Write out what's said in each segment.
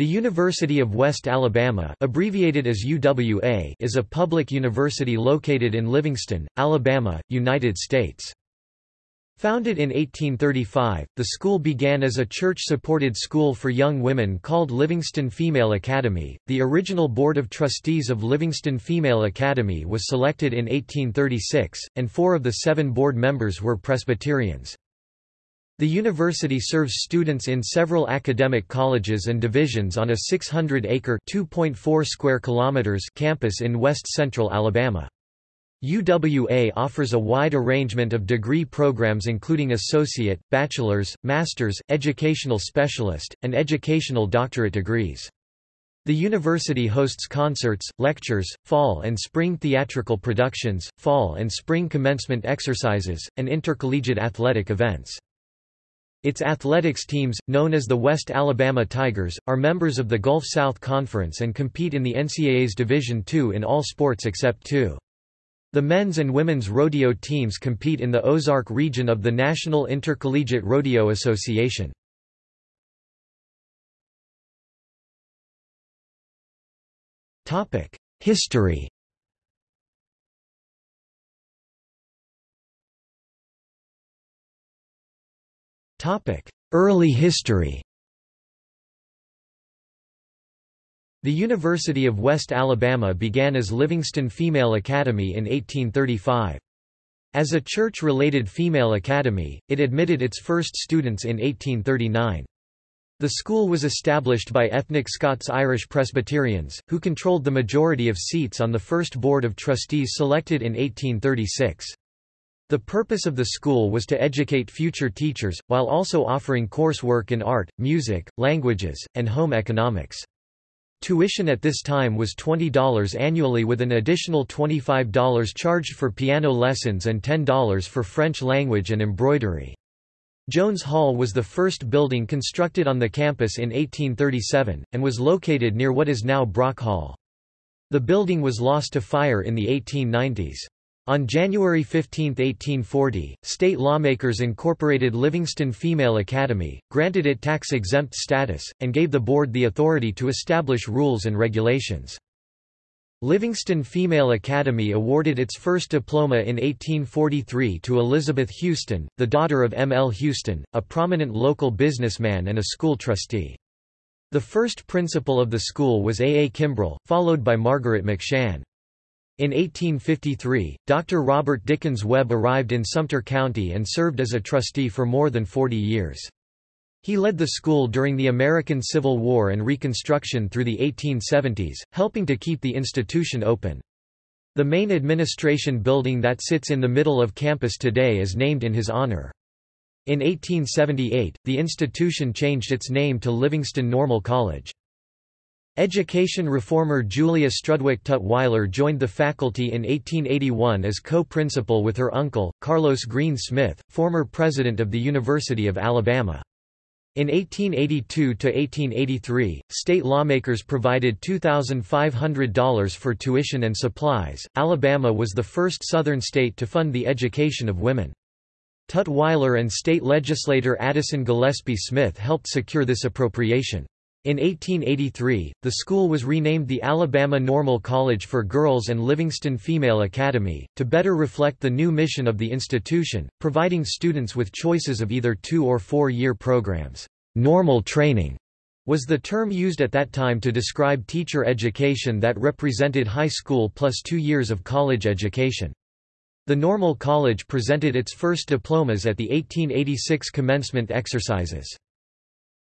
The University of West Alabama abbreviated as UWA is a public university located in Livingston, Alabama, United States. Founded in 1835, the school began as a church-supported school for young women called Livingston Female Academy. The original Board of Trustees of Livingston Female Academy was selected in 1836, and four of the seven board members were Presbyterians. The university serves students in several academic colleges and divisions on a 600-acre (2.4 square kilometers) campus in west-central Alabama. UWA offers a wide arrangement of degree programs including associate, bachelor's, master's, educational specialist, and educational doctorate degrees. The university hosts concerts, lectures, fall and spring theatrical productions, fall and spring commencement exercises, and intercollegiate athletic events. Its athletics teams, known as the West Alabama Tigers, are members of the Gulf South Conference and compete in the NCAA's Division II in all sports except two. The men's and women's rodeo teams compete in the Ozark region of the National Intercollegiate Rodeo Association. History Early history The University of West Alabama began as Livingston Female Academy in 1835. As a church-related female academy, it admitted its first students in 1839. The school was established by ethnic Scots-Irish Presbyterians, who controlled the majority of seats on the first board of trustees selected in 1836. The purpose of the school was to educate future teachers, while also offering coursework in art, music, languages, and home economics. Tuition at this time was $20 annually with an additional $25 charged for piano lessons and $10 for French language and embroidery. Jones Hall was the first building constructed on the campus in 1837, and was located near what is now Brock Hall. The building was lost to fire in the 1890s. On January 15, 1840, state lawmakers incorporated Livingston Female Academy, granted it tax-exempt status, and gave the board the authority to establish rules and regulations. Livingston Female Academy awarded its first diploma in 1843 to Elizabeth Houston, the daughter of M. L. Houston, a prominent local businessman and a school trustee. The first principal of the school was A. A. Kimbrell, followed by Margaret McShann. In 1853, Dr. Robert Dickens Webb arrived in Sumter County and served as a trustee for more than 40 years. He led the school during the American Civil War and Reconstruction through the 1870s, helping to keep the institution open. The main administration building that sits in the middle of campus today is named in his honor. In 1878, the institution changed its name to Livingston Normal College. Education reformer Julia Strudwick Tutwiler joined the faculty in 1881 as co-principal with her uncle, Carlos Green Smith, former president of the University of Alabama. In 1882–1883, state lawmakers provided $2,500 for tuition and supplies. Alabama was the first Southern state to fund the education of women. Tutwiler and state legislator Addison Gillespie Smith helped secure this appropriation. In 1883, the school was renamed the Alabama Normal College for Girls and Livingston Female Academy, to better reflect the new mission of the institution, providing students with choices of either two- or four-year programs. Normal training was the term used at that time to describe teacher education that represented high school plus two years of college education. The Normal College presented its first diplomas at the 1886 commencement exercises.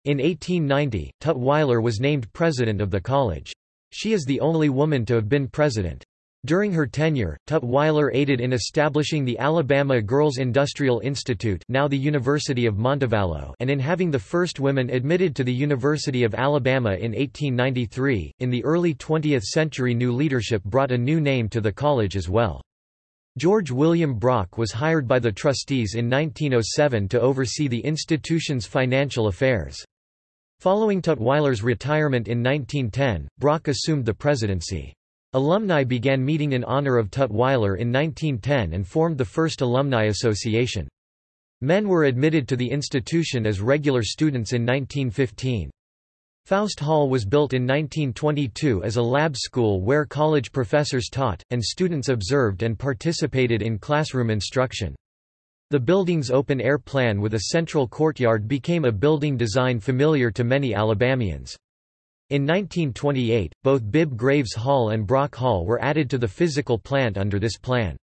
In 1890, Tutwiler was named president of the college. She is the only woman to have been president. During her tenure, Tutwiler aided in establishing the Alabama Girls Industrial Institute now the University of Montevallo and in having the first women admitted to the University of Alabama in 1893. In the early 20th century new leadership brought a new name to the college as well. George William Brock was hired by the trustees in 1907 to oversee the institution's financial affairs. Following Tutwiler's retirement in 1910, Brock assumed the presidency. Alumni began meeting in honor of Tutwiler in 1910 and formed the first alumni association. Men were admitted to the institution as regular students in 1915. Faust Hall was built in 1922 as a lab school where college professors taught, and students observed and participated in classroom instruction. The building's open-air plan with a central courtyard became a building design familiar to many Alabamians. In 1928, both Bibb Graves Hall and Brock Hall were added to the physical plant under this plan.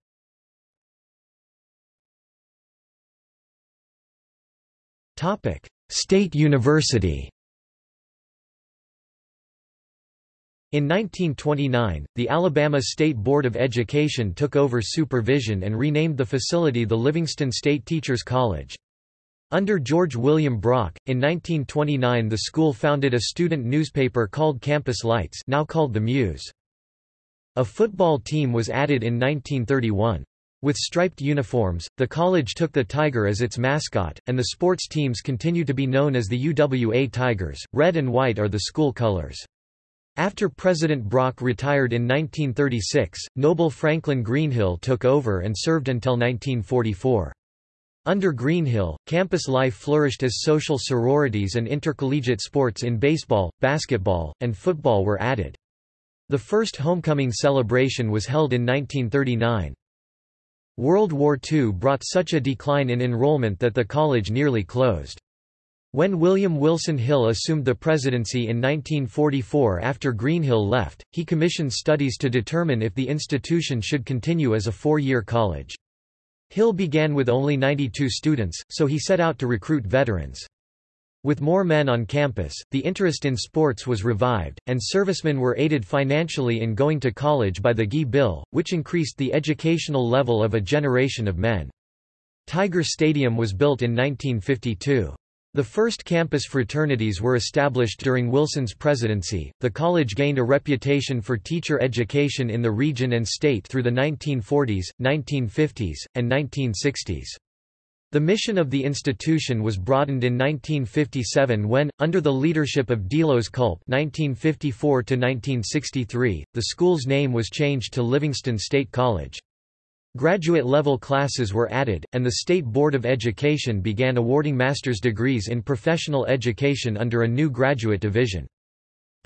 State University In 1929, the Alabama State Board of Education took over supervision and renamed the facility the Livingston State Teachers College. Under George William Brock, in 1929 the school founded a student newspaper called Campus Lights now called The Muse. A football team was added in 1931. With striped uniforms, the college took the tiger as its mascot, and the sports teams continue to be known as the UWA Tigers. Red and white are the school colors. After President Brock retired in 1936, Noble Franklin Greenhill took over and served until 1944. Under Greenhill, campus life flourished as social sororities and intercollegiate sports in baseball, basketball, and football were added. The first homecoming celebration was held in 1939. World War II brought such a decline in enrollment that the college nearly closed. When William Wilson Hill assumed the presidency in 1944 after Greenhill left, he commissioned studies to determine if the institution should continue as a four-year college. Hill began with only 92 students, so he set out to recruit veterans. With more men on campus, the interest in sports was revived, and servicemen were aided financially in going to college by the GI Bill, which increased the educational level of a generation of men. Tiger Stadium was built in 1952. The first campus fraternities were established during Wilson's presidency. The college gained a reputation for teacher education in the region and state through the 1940s, 1950s, and 1960s. The mission of the institution was broadened in 1957 when, under the leadership of Delos Culp (1954–1963), the school's name was changed to Livingston State College. Graduate-level classes were added, and the State Board of Education began awarding master's degrees in professional education under a new graduate division.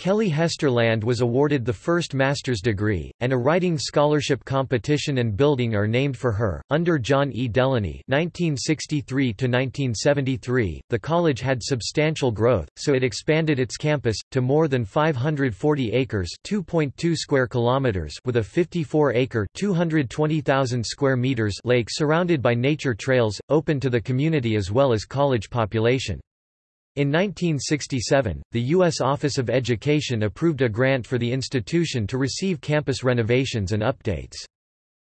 Kelly Hesterland was awarded the first master's degree, and a writing scholarship competition and building are named for her. Under John E. Delany (1963–1973), the college had substantial growth, so it expanded its campus to more than 540 acres (2.2 square kilometers) with a 54-acre (220,000 square meters) lake surrounded by nature trails, open to the community as well as college population. In 1967, the U.S. Office of Education approved a grant for the institution to receive campus renovations and updates.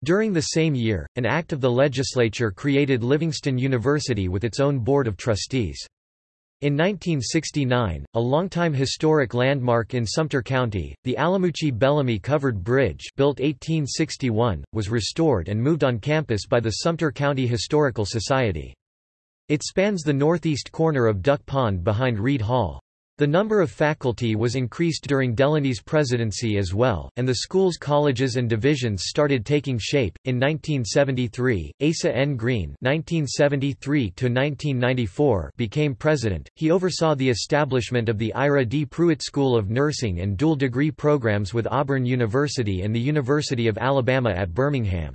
During the same year, an act of the legislature created Livingston University with its own board of trustees. In 1969, a longtime historic landmark in Sumter County, the Alamuchee-Bellamy Covered Bridge built 1861, was restored and moved on campus by the Sumter County Historical Society. It spans the northeast corner of Duck Pond behind Reed Hall. The number of faculty was increased during Delany's presidency as well, and the school's colleges and divisions started taking shape. In 1973, Asa N. Green (1973–1994) became president. He oversaw the establishment of the Ira D. Pruitt School of Nursing and dual degree programs with Auburn University and the University of Alabama at Birmingham.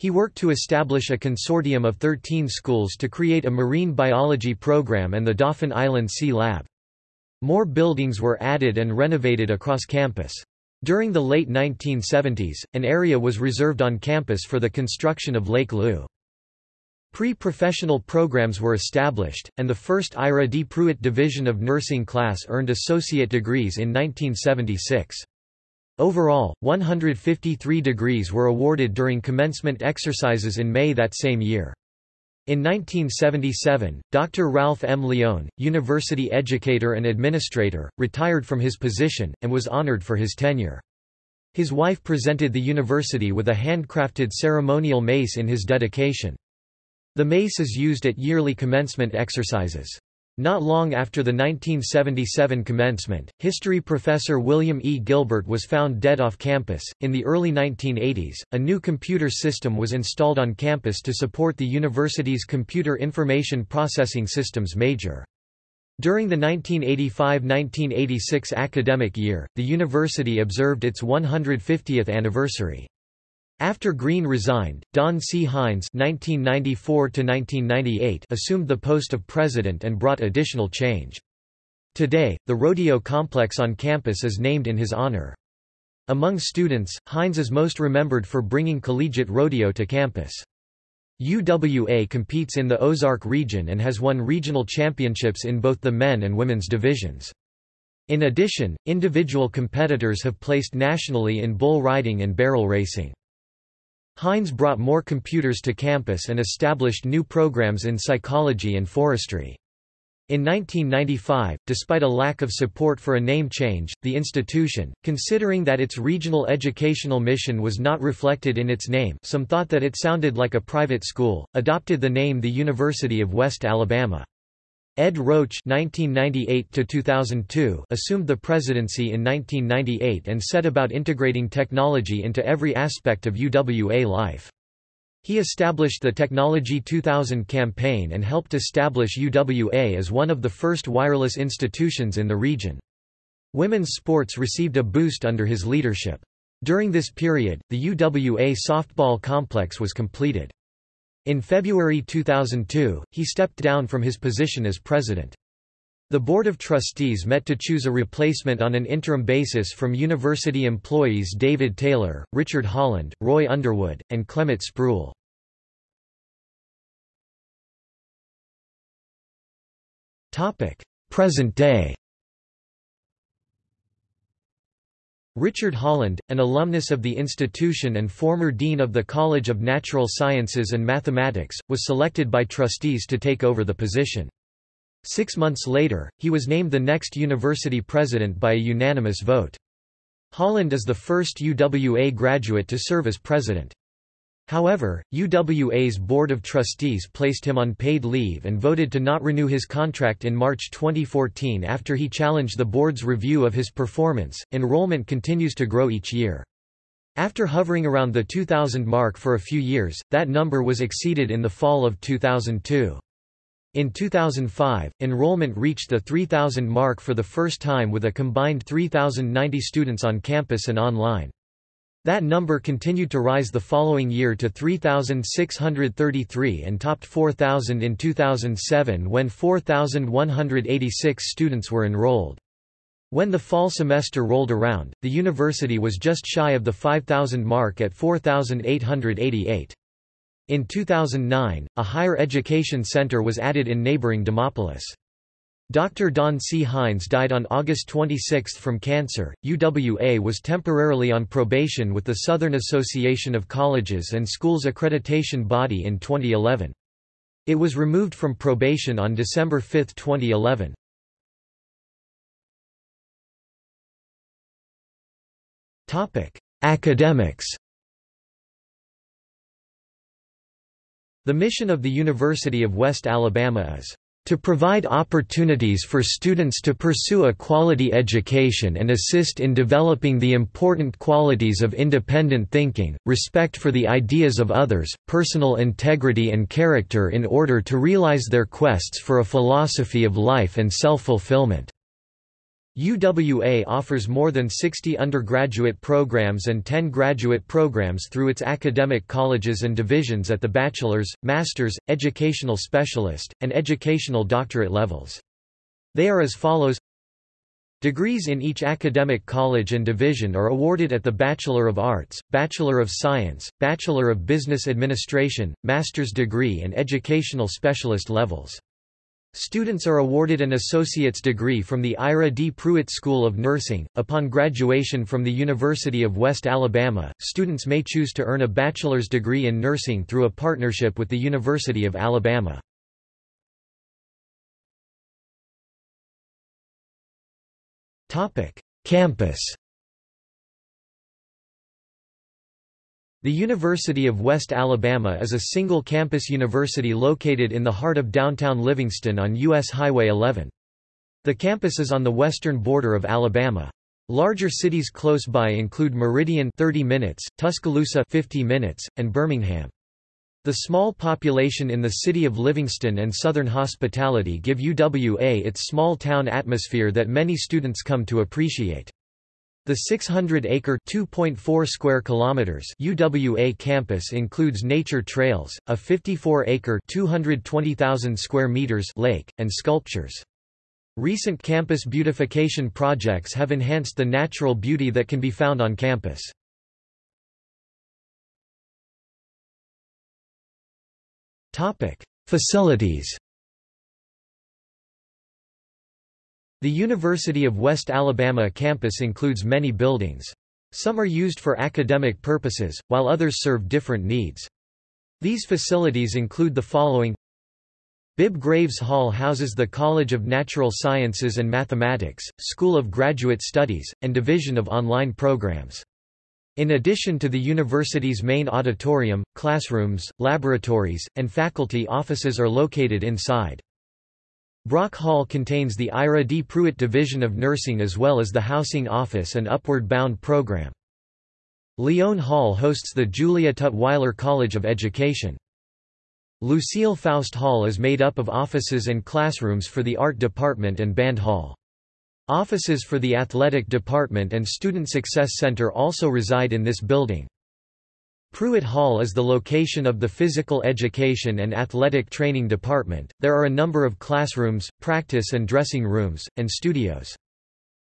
He worked to establish a consortium of 13 schools to create a marine biology program and the Dauphin Island Sea Lab. More buildings were added and renovated across campus. During the late 1970s, an area was reserved on campus for the construction of Lake Lou. Pre-professional programs were established, and the first Ira D. Pruitt Division of Nursing class earned associate degrees in 1976. Overall, 153 degrees were awarded during commencement exercises in May that same year. In 1977, Dr. Ralph M. Leone, university educator and administrator, retired from his position, and was honored for his tenure. His wife presented the university with a handcrafted ceremonial mace in his dedication. The mace is used at yearly commencement exercises. Not long after the 1977 commencement, history professor William E. Gilbert was found dead off campus. In the early 1980s, a new computer system was installed on campus to support the university's computer information processing systems major. During the 1985–1986 academic year, the university observed its 150th anniversary. After Green resigned, Don C. Hines (1994–1998) assumed the post of president and brought additional change. Today, the rodeo complex on campus is named in his honor. Among students, Hines is most remembered for bringing collegiate rodeo to campus. UWA competes in the Ozark region and has won regional championships in both the men and women's divisions. In addition, individual competitors have placed nationally in bull riding and barrel racing. Hines brought more computers to campus and established new programs in psychology and forestry. In 1995, despite a lack of support for a name change, the institution, considering that its regional educational mission was not reflected in its name some thought that it sounded like a private school, adopted the name the University of West Alabama. Ed Roach (1998–2002) assumed the presidency in 1998 and set about integrating technology into every aspect of UWA life. He established the Technology 2000 campaign and helped establish UWA as one of the first wireless institutions in the region. Women's sports received a boost under his leadership. During this period, the UWA softball complex was completed. In February 2002, he stepped down from his position as president. The Board of Trustees met to choose a replacement on an interim basis from university employees David Taylor, Richard Holland, Roy Underwood, and Clement Spruill. Present day Richard Holland, an alumnus of the institution and former dean of the College of Natural Sciences and Mathematics, was selected by trustees to take over the position. Six months later, he was named the next university president by a unanimous vote. Holland is the first UWA graduate to serve as president. However, UWA's Board of Trustees placed him on paid leave and voted to not renew his contract in March 2014 after he challenged the board's review of his performance. Enrollment continues to grow each year. After hovering around the 2000 mark for a few years, that number was exceeded in the fall of 2002. In 2005, enrollment reached the 3,000 mark for the first time with a combined 3,090 students on campus and online. That number continued to rise the following year to 3,633 and topped 4,000 in 2007 when 4,186 students were enrolled. When the fall semester rolled around, the university was just shy of the 5,000 mark at 4,888. In 2009, a higher education center was added in neighboring Demopolis. Dr. Don C. Hines died on August 26 from cancer. UWA was temporarily on probation with the Southern Association of Colleges and Schools accreditation body in 2011. It was removed from probation on December 5, 2011. Topic: Academics. The mission of the University of West Alabama is to provide opportunities for students to pursue a quality education and assist in developing the important qualities of independent thinking, respect for the ideas of others, personal integrity and character in order to realize their quests for a philosophy of life and self-fulfillment. UWA offers more than 60 undergraduate programs and 10 graduate programs through its academic colleges and divisions at the bachelor's, master's, educational specialist, and educational doctorate levels. They are as follows Degrees in each academic college and division are awarded at the Bachelor of Arts, Bachelor of Science, Bachelor of Business Administration, Master's degree and educational specialist levels. Students are awarded an associate's degree from the Ira D. Pruitt School of Nursing. Upon graduation from the University of West Alabama, students may choose to earn a bachelor's degree in nursing through a partnership with the University of Alabama. Topic: Campus The University of West Alabama is a single-campus university located in the heart of downtown Livingston on U.S. Highway 11. The campus is on the western border of Alabama. Larger cities close by include Meridian 30 minutes, Tuscaloosa 50 minutes, and Birmingham. The small population in the city of Livingston and Southern hospitality give UWA its small-town atmosphere that many students come to appreciate. The 600-acre (2.4 square kilometers) UWA campus includes nature trails, a 54-acre (220,000 square meters) lake, and sculptures. Recent campus beautification projects have enhanced the natural beauty that can be found on campus. Topic: Facilities. The University of West Alabama campus includes many buildings. Some are used for academic purposes, while others serve different needs. These facilities include the following Bibb Graves Hall houses the College of Natural Sciences and Mathematics, School of Graduate Studies, and Division of Online Programs. In addition to the university's main auditorium, classrooms, laboratories, and faculty offices are located inside. Brock Hall contains the Ira D. Pruitt Division of Nursing as well as the Housing Office and Upward Bound program. Lyon Hall hosts the Julia Tutwiler College of Education. Lucille Faust Hall is made up of offices and classrooms for the Art Department and Band Hall. Offices for the Athletic Department and Student Success Center also reside in this building. Pruitt Hall is the location of the Physical Education and Athletic Training Department. There are a number of classrooms, practice and dressing rooms, and studios.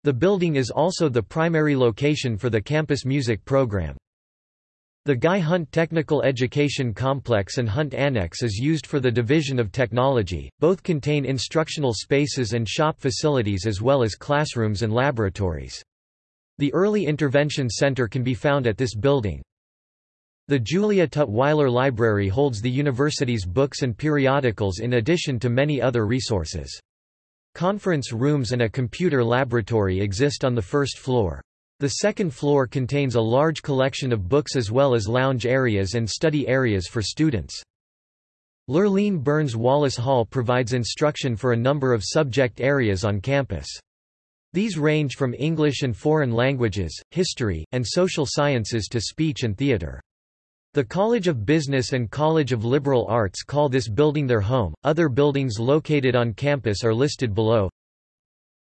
The building is also the primary location for the campus music program. The Guy Hunt Technical Education Complex and Hunt Annex is used for the Division of Technology. Both contain instructional spaces and shop facilities as well as classrooms and laboratories. The Early Intervention Center can be found at this building. The Julia Tutwiler Library holds the university's books and periodicals in addition to many other resources. Conference rooms and a computer laboratory exist on the first floor. The second floor contains a large collection of books as well as lounge areas and study areas for students. Lurleen Burns Wallace Hall provides instruction for a number of subject areas on campus. These range from English and foreign languages, history, and social sciences to speech and theater. The College of Business and College of Liberal Arts call this building their home. Other buildings located on campus are listed below.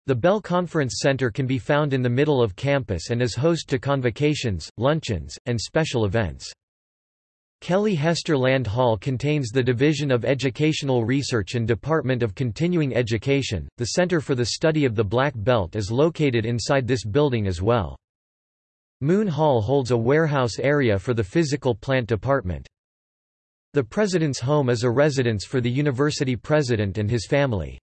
The Bell Conference Center can be found in the middle of campus and is host to convocations, luncheons, and special events. Kelly Hester Land Hall contains the Division of Educational Research and Department of Continuing Education. The Center for the Study of the Black Belt is located inside this building as well. Moon Hall holds a warehouse area for the Physical Plant Department. The President's Home is a residence for the university president and his family.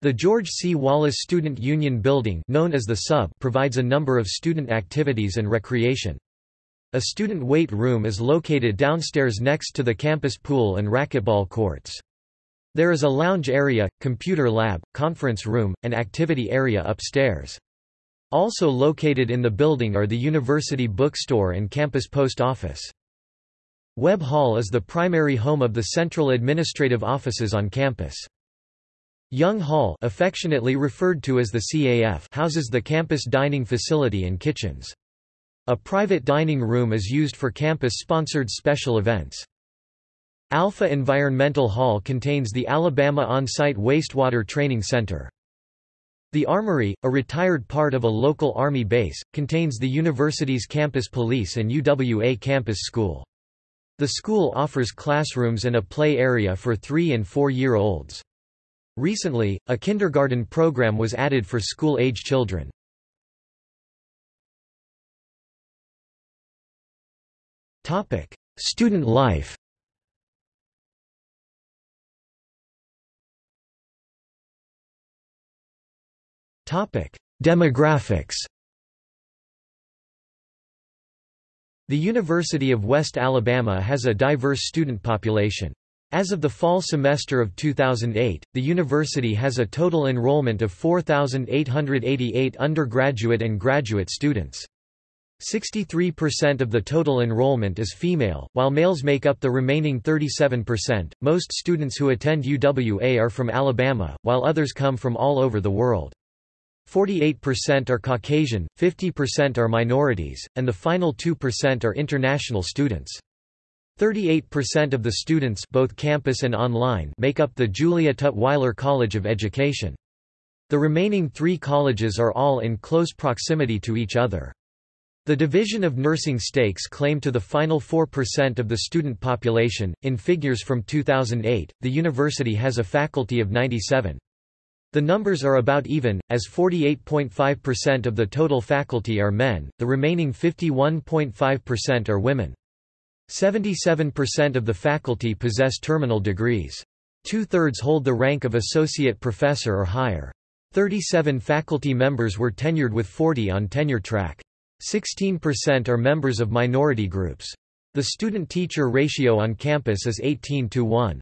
The George C. Wallace Student Union Building known as the Sub provides a number of student activities and recreation. A student weight room is located downstairs next to the campus pool and racquetball courts. There is a lounge area, computer lab, conference room, and activity area upstairs. Also located in the building are the university bookstore and campus post office. Webb Hall is the primary home of the central administrative offices on campus. Young Hall affectionately referred to as the CAF houses the campus dining facility and kitchens. A private dining room is used for campus-sponsored special events. Alpha Environmental Hall contains the Alabama On-Site Wastewater Training Center. The Armory, a retired part of a local Army base, contains the university's campus police and UWA campus school. The school offers classrooms and a play area for three- and four-year-olds. Recently, a kindergarten program was added for school-age children. Student life Demographics The University of West Alabama has a diverse student population. As of the fall semester of 2008, the university has a total enrollment of 4,888 undergraduate and graduate students. 63% of the total enrollment is female, while males make up the remaining 37%. Most students who attend UWA are from Alabama, while others come from all over the world. 48% are Caucasian, 50% are minorities, and the final 2% are international students. 38% of the students both campus and online make up the Julia Tutwiler College of Education. The remaining three colleges are all in close proximity to each other. The Division of Nursing stakes claim to the final 4% of the student population. In figures from 2008, the university has a faculty of 97. The numbers are about even, as 48.5% of the total faculty are men, the remaining 51.5% are women. 77% of the faculty possess terminal degrees. Two-thirds hold the rank of associate professor or higher. 37 faculty members were tenured with 40 on tenure track. 16% are members of minority groups. The student-teacher ratio on campus is 18 to 1.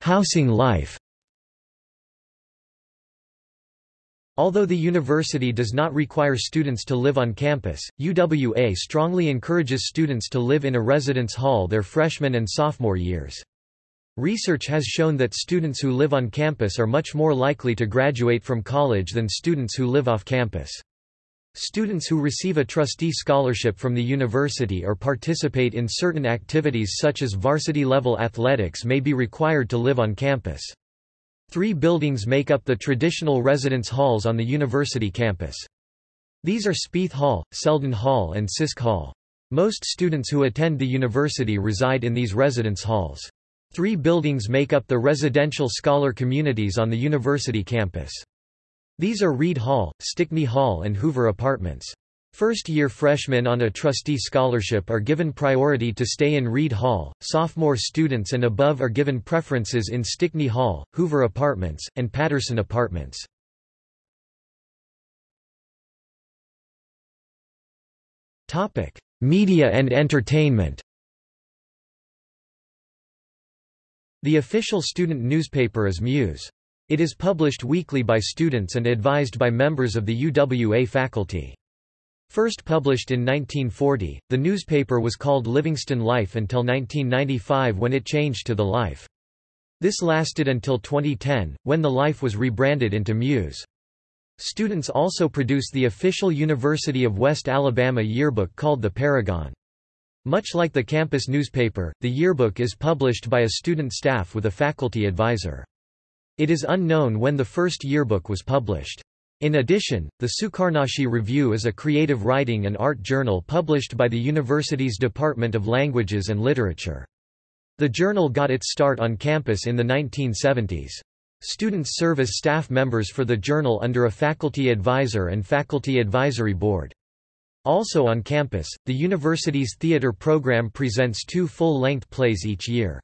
Housing life Although the university does not require students to live on campus, UWA strongly encourages students to live in a residence hall their freshman and sophomore years. Research has shown that students who live on campus are much more likely to graduate from college than students who live off campus. Students who receive a trustee scholarship from the university or participate in certain activities such as varsity-level athletics may be required to live on campus. Three buildings make up the traditional residence halls on the university campus. These are Spieth Hall, Selden Hall and Sisk Hall. Most students who attend the university reside in these residence halls. Three buildings make up the residential scholar communities on the university campus. These are Reed Hall, Stickney Hall and Hoover Apartments. First-year freshmen on a trustee scholarship are given priority to stay in Reed Hall, sophomore students and above are given preferences in Stickney Hall, Hoover Apartments, and Patterson Apartments. Media and entertainment The official student newspaper is Muse. It is published weekly by students and advised by members of the UWA faculty. First published in 1940, the newspaper was called Livingston Life until 1995 when it changed to The Life. This lasted until 2010, when The Life was rebranded into Muse. Students also produce the official University of West Alabama yearbook called the Paragon. Much like the campus newspaper, the yearbook is published by a student staff with a faculty advisor. It is unknown when the first yearbook was published. In addition, the Sucarnochee Review is a creative writing and art journal published by the university's Department of Languages and Literature. The journal got its start on campus in the 1970s. Students serve as staff members for the journal under a faculty advisor and faculty advisory board. Also on campus, the university's theater program presents two full-length plays each year.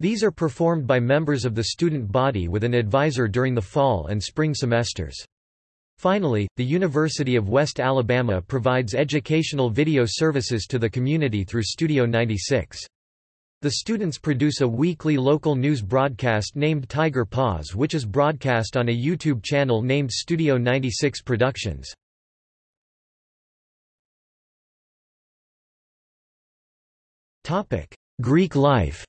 These are performed by members of the student body with an advisor during the fall and spring semesters. Finally, the University of West Alabama provides educational video services to the community through Studio 96. The students produce a weekly local news broadcast named Tiger Paws which is broadcast on a YouTube channel named Studio 96 Productions. Greek life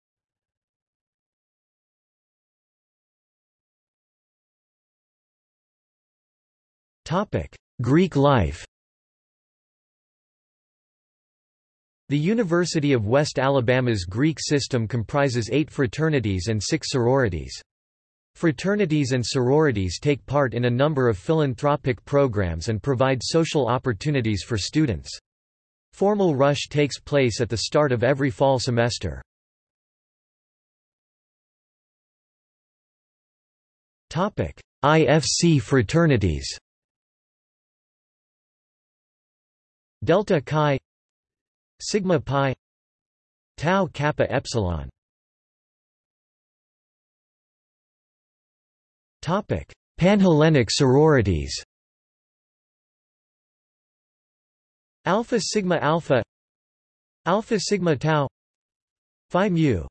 Greek life The University of West Alabama's Greek system comprises eight fraternities and six sororities. Fraternities and sororities take part in a number of philanthropic programs and provide social opportunities for students. Formal rush takes place at the start of every fall semester. IFC fraternities delta chi sigma pi tau kappa epsilon. Topic panhellenic sororities. Alpha sigma alpha alpha sigma tau phi mu.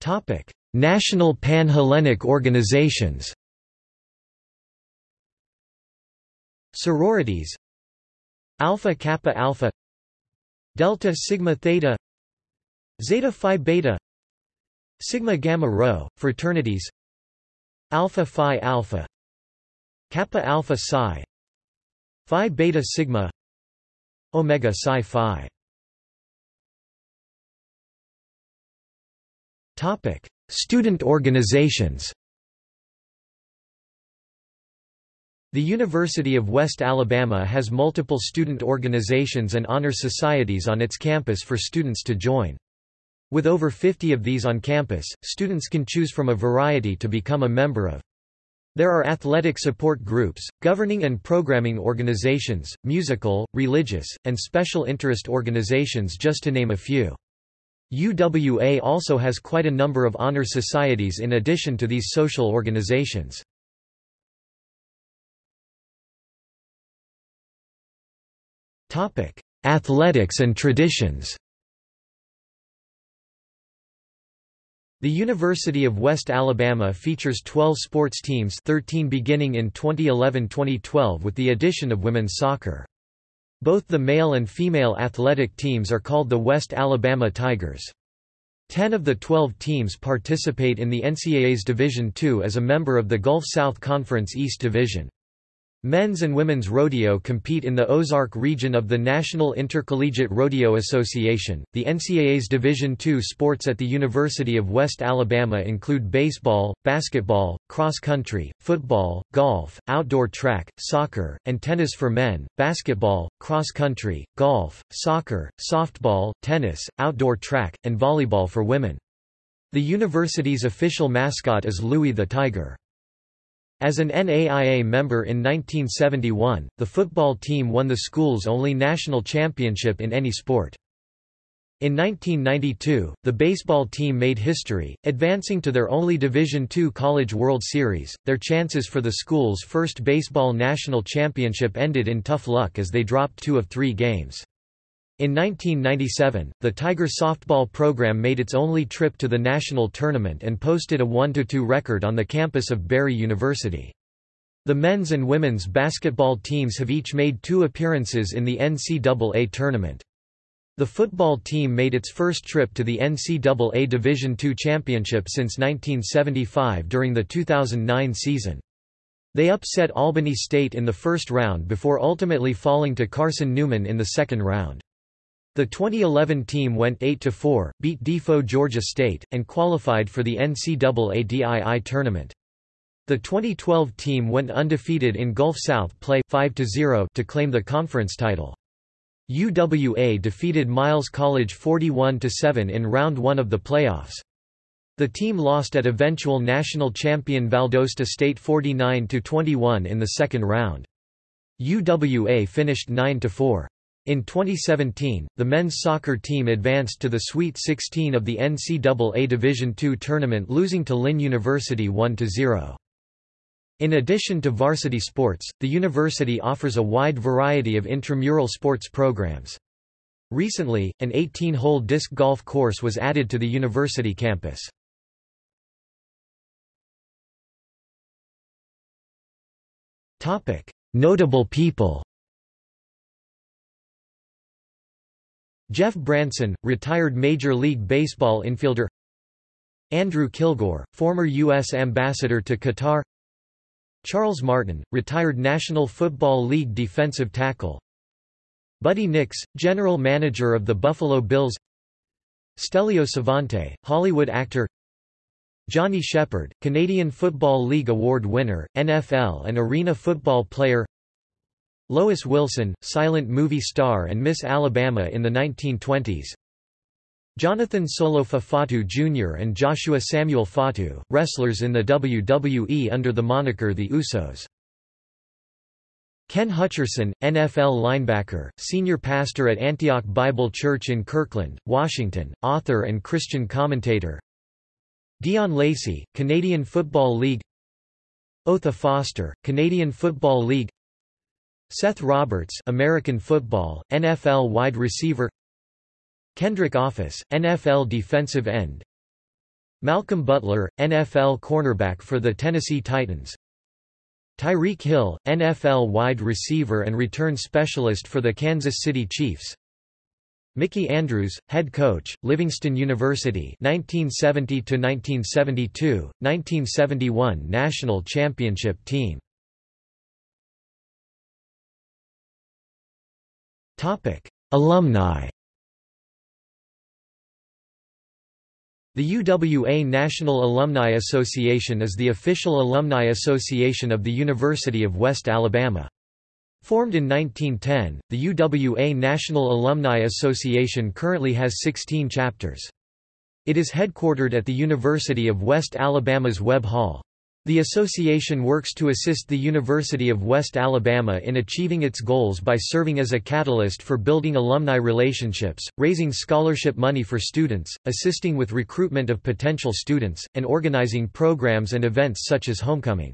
Topic national panhellenic organizations Sororities Alpha Kappa Alpha Delta Sigma Theta Zeta Phi Beta Sigma Gamma Rho, fraternities Alpha Phi Alpha Kappa Alpha Psi Phi Beta Sigma Omega Psi Phi Topic: Student organizations. The University of West Alabama has multiple student organizations and honor societies on its campus for students to join. With over 50 of these on campus, students can choose from a variety to become a member of. There are athletic support groups, governing and programming organizations, musical, religious, and special interest organizations just to name a few. UWA also has quite a number of honor societies in addition to these social organizations. Athletics and traditions The University of West Alabama features 12 sports teams 13 beginning in 2011-2012 with the addition of women's soccer. Both the male and female athletic teams are called the West Alabama Tigers. Ten of the 12 teams participate in the NCAA's Division II as a member of the Gulf South Conference East Division. Men's and women's rodeo compete in the Ozark region of the National Intercollegiate Rodeo Association. The NCAA's Division II sports at the University of West Alabama include baseball, basketball, cross country, football, golf, outdoor track, soccer, and tennis for men, basketball, cross country, golf, soccer, softball, tennis, outdoor track, and volleyball for women. The university's official mascot is Louie the Tiger. As an NAIA member in 1971, the football team won the school's only national championship in any sport. In 1992, the baseball team made history, advancing to their only Division II College World Series. Their chances for the school's first baseball national championship ended in tough luck as they dropped two of three games. In 1997, the Tiger softball program made its only trip to the national tournament and posted a 1–2 record on the campus of Barry University. The men's and women's basketball teams have each made two appearances in the NCAA tournament. The football team made its first trip to the NCAA Division II championship since 1975 during the 2009 season. They upset Albany State in the first round before ultimately falling to Carson Newman in the second round. The 2011 team went 8–4, beat Defoe Georgia State, and qualified for the NCAA DII tournament. The 2012 team went undefeated in Gulf South play 5–0 to claim the conference title. UWA defeated Miles College 41–7 in round 1 of the playoffs. The team lost at eventual national champion Valdosta State 49–21 in the second round. UWA finished 9–4. In 2017, the men's soccer team advanced to the Sweet 16 of the NCAA Division II tournament losing to Lynn University 1–0. In addition to varsity sports, the university offers a wide variety of intramural sports programs. Recently, an 18-hole disc golf course was added to the university campus. Notable people Jeff Branson, retired Major League Baseball infielder. Andrew Kilgore, former U.S. Ambassador to Qatar. Charles Martin, retired National Football League defensive tackle. Buddy Nix, general manager of the Buffalo Bills. Stelio Savante, Hollywood actor. Johnny Shepard, Canadian Football League Award winner, NFL and arena football player Lois Wilson, silent movie star and Miss Alabama in the 1920s Jonathan Solofa Fatu Jr. and Joshua Samuel Fatu, wrestlers in the WWE under the moniker The Usos. Ken Hutcherson, NFL linebacker, senior pastor at Antioch Bible Church in Kirkland, Washington, author and Christian commentator Dion Lacey, Canadian Football League Otha Foster, Canadian Football League Seth Roberts American football, NFL wide receiver. Kendrick Office, NFL defensive end. Malcolm Butler, NFL cornerback for the Tennessee Titans. Tyreek Hill, NFL wide receiver and return specialist for the Kansas City Chiefs. Mickey Andrews, head coach, Livingston University 1970 1972, 1971 national championship team Alumni The UWA National Alumni Association is the official alumni association of the University of West Alabama. Formed in 1910, the UWA National Alumni Association currently has 16 chapters. It is headquartered at the University of West Alabama's Webb Hall. The association works to assist the University of West Alabama in achieving its goals by serving as a catalyst for building alumni relationships, raising scholarship money for students, assisting with recruitment of potential students, and organizing programs and events such as homecoming.